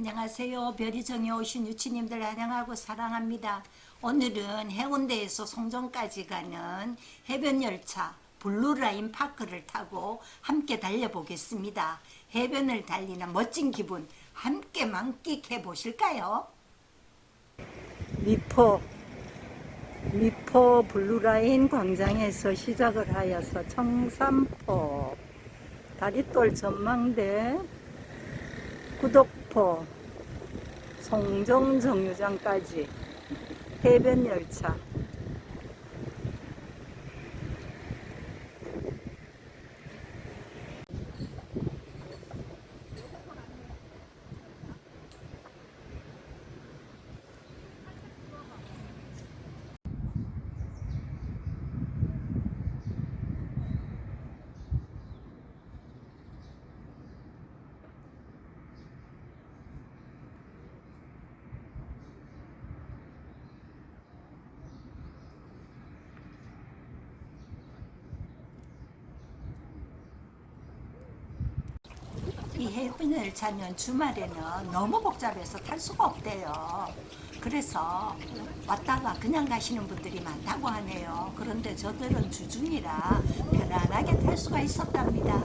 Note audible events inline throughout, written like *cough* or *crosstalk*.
안녕하세요. 별이정에 오신 유친님들 환영하고 사랑합니다. 오늘은 해운대에서 송정까지 가는 해변열차 블루라인 파크를 타고 함께 달려보겠습니다. 해변을 달리는 멋진 기분 함께 만끽해 보실까요? 미포 미포 블루라인 광장에서 시작을 하여서 청사포 다리돌 전망대 구독 포 송정정류장까지 해변열차 해변열차는 주말에는 너무 복잡해서 탈 수가 없대요. 그래서 왔다가 그냥 가시는 분들이 많다고 하네요. 그런데 저들은 주중이라 편안하게 탈 수가 있었답니다.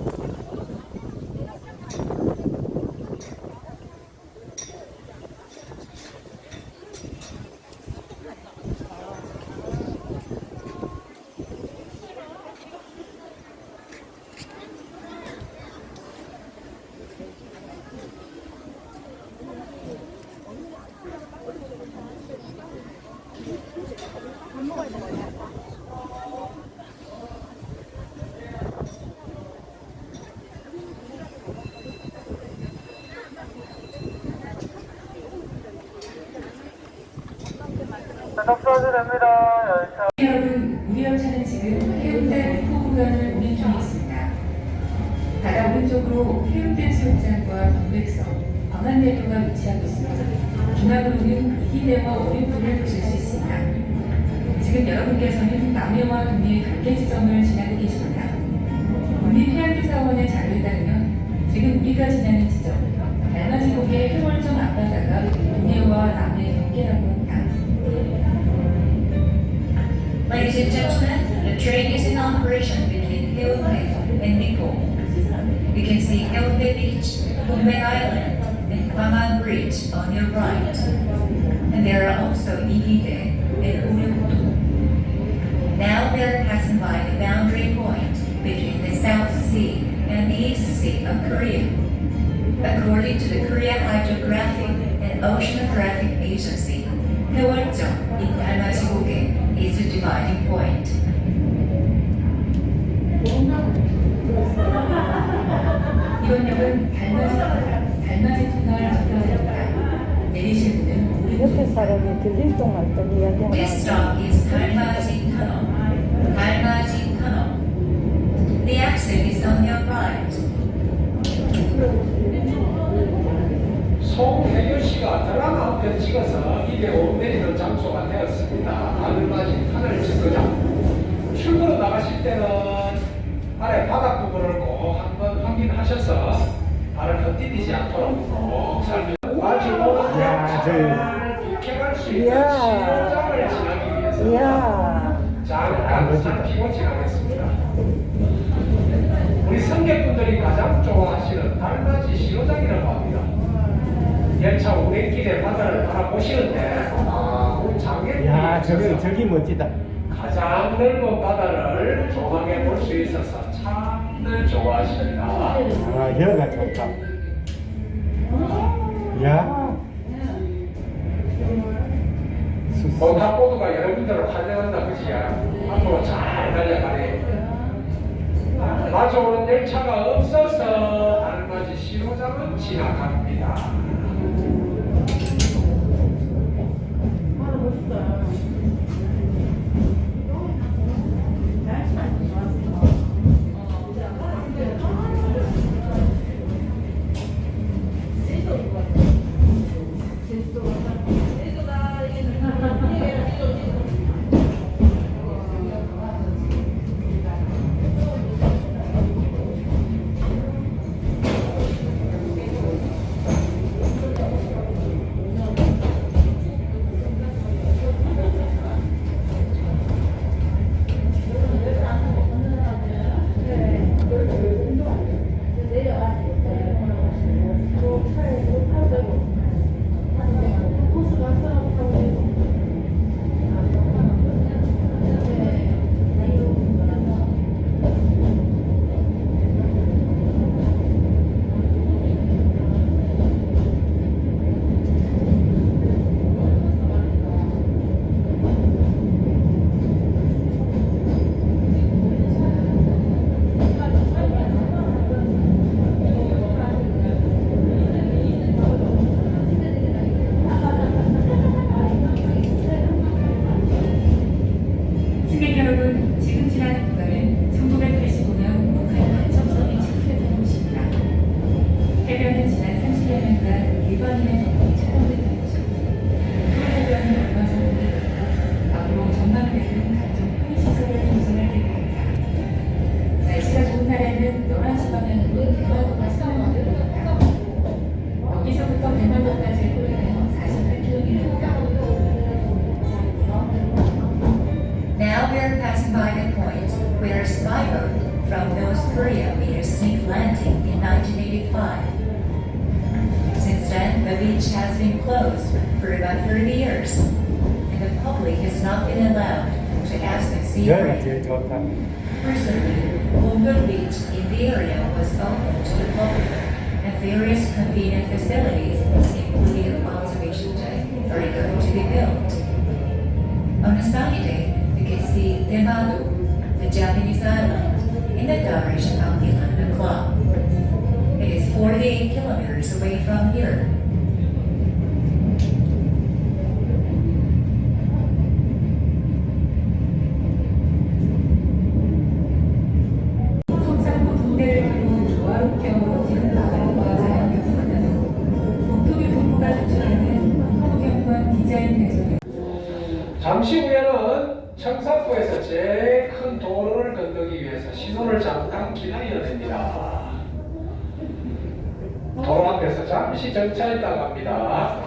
접수하셔도 됩니다. 열차. 여러분, 우리 열차는 지금 해운대 목포 구간을 운행 중에 있습니다. 오른쪽으로 해운대 수욕장과 동백섬, 광안대교가 위치하고 있습니다. 중앙으로는 이기대와 오륜풀을 보실 수 있습니다. 지금 여러분께서는 남해와 동해 단계 지점을 지나고 계십니다. 국립해양조사원의 자료에 따르면 지금 우리가 지나는 지점, 달맞이곡의 해월정 앞바다가 동해와 남해 경계라고 합니다. Ladies and gentlemen, the train is in operation between Haeundae and Nikko. You can see Ilbe Beach, Kumbe Island, and Kwaman Bridge on your right. And there are also Ihide and Urukutu. Now we are passing by the boundary point between the South Sea and the East Sea of Korea. According to the Korea Hydrographic and Oceanographic Agency, Hyeonjeong in Dalma is the dividing point. 이번 역은 달맞이 터널, 달맞이 터널 접근입니다. 내리실 분은 옆에 오른쪽 사람이 들릴 동안 또 이야기하는 This stop is Dalmaji Tunnel. Dalmaji Tunnel. The exit is on your right. 송혜교 씨가 드라마 한편 찍어서 입에 옷 내리는 장소가 되었습니다. 알맞이 하늘 정거장. 출구로 나가실 때는 발의 바닥 부분을 꼭 확인하셔서 발을 헛디디지 않도록 꼭 살펴 마지막으로 야, 이렇게 수 있는. 신호장을 지나기 위해서 이야 잠깐 살피고 지나겠습니다. 우리 승객분들이 가장 좋아하시는 달맞이 신호장이라고 합니다. 열차 운행길에 바다를 바라보시는데 아, 우리 장애인들이 야, 저기, 저기 멋지다. 가장 넓은 바다를 조망해 볼 수 있어서 참 들 좋아하십니다. 아, 여가 좋다. 야. 수- 모타보드가 여러분들을 환영한다 그지야. 앞으로 잘 달려가네. 마주오는 열차가 없어서 달맞이 신호장은 지나갑니다. Now we are passing by the point where a spy boat from North Korea made a sneak landing in 1985 extent, the beach has been closed for about 30 years, and the public has not been allowed to access the area. Recently, Homburg Beach in the area was opened to the public, and various convenient facilities, including an observation deck, are going to be built. On a sunny day, you can see Temaru, the Japanese island, in the direction of the London Club. 48 kilometers away from here. 잠시 후에는 청사포에서 제일 큰 도로를 건너기 위해서 신호를 잠깐 기다려야 됩니다. 도로 앞에서 잠시 정차했다가 갑니다.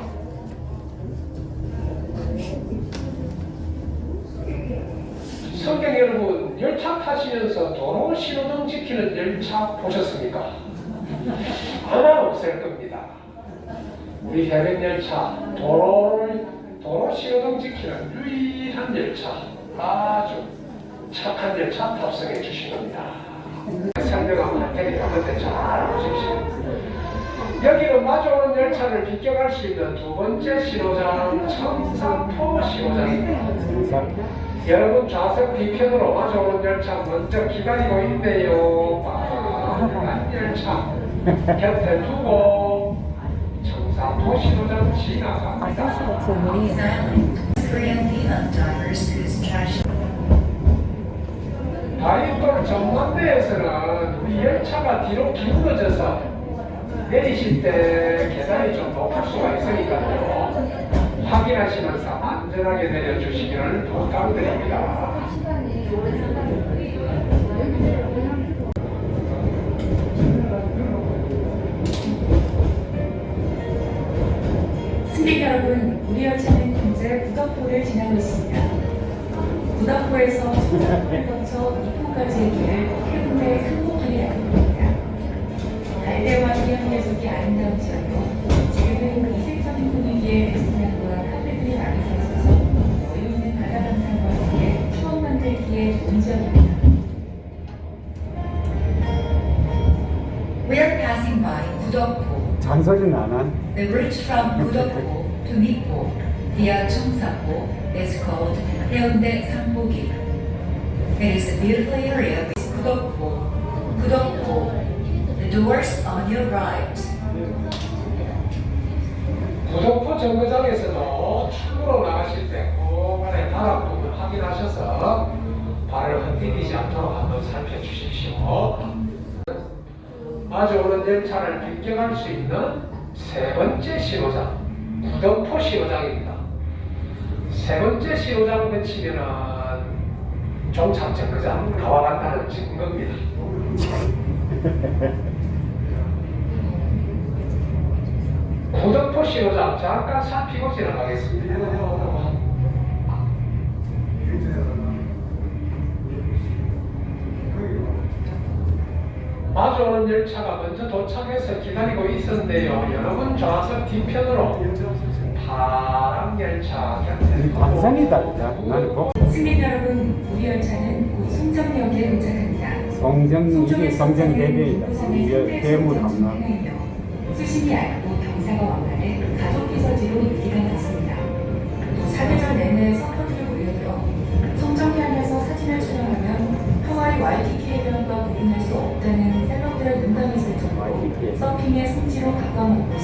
성경 여러분, 열차 타시면서 도로 신호등 지키는 열차 보셨습니까? 아마 없을 겁니다. 우리 해변 열차 도로를 도로 신호등 지키는 유일한 열차 아주 착한 열차 탑승해 주신 겁니다. 설명하면 할 테니까 그때 잘 보십시오. 여기로 마주오는 열차를 비껴갈 수 있는 두 번째 신호장 청산포 신호장입니다. 여러분 좌석 뒤편으로 마주오는 열차 먼저 기다리고 있네요. 빠른 열차 곁에 두고 청산포 신호장 지나갑니다. 다리돌 전망대에서는 우리 열차가 뒤로 기울어져서 내리실 때 계단이 좀 높을 수가 있으니까요. 확인하시면서 안전하게 내려주시기를 부탁드립니다. 승객 여러분, 우리 열차는 현재 구덕포를 지나고 있습니다. 구덕포에서 청사포를 거쳐 이포까지의 길을 해운대 상목길이라고 합니다. 갈대와 기현 녀석이 아름다우지만요. 지금은 이색적인 분위기의 레스토랑과 카페들이 많이 서 있어서 여유 있는 바다 감상과 함께 추억 만들기에 좋은 지역입니다. We are passing by Budokpo, 잔소리는 안 한. The route from Budokpo to Nipo via Cheongsapo is called Haeundae Sangbogi. It is a beautiful area with. Budokpo. The doors on your right. 구독포 정거장에서도 출구로 나가실 때 꼭간에 바닥 부분 확인하셔서 발을 흔들리지 않도록 한번 살펴주십시오. 마주오는 열차를 비껴갈 수 있는 세 번째 신호장, 구덕포 신호장입니다. 세 번째 신호장 거치면은 종착 정거장 다 와간다는 증거입니다. *laughs* 구덕포 신호장 잠깐 살피고 지나가겠습니다. 마주오는 열차가 먼저 도착해서 기다리고 있었는데요. 여러분 좌석 뒤편으로 파란 열차 복. 승객 여러분, 우리 열차는 곧 송정역에 도착합니다. 성정 이게 이게 상대 대문 앞나. 수심이 얇고 경사가 완만해 가족 비서지로 입기가 많습니다. 또 사계절 내내 서퍼들을 몰려들어 송정해안에서 사진을 촬영하면 하와이 와이키키 해변과 구분할 수 없다는 셀럽들의 농담이 있을 정도로. 서핑의 성지로 있습니다.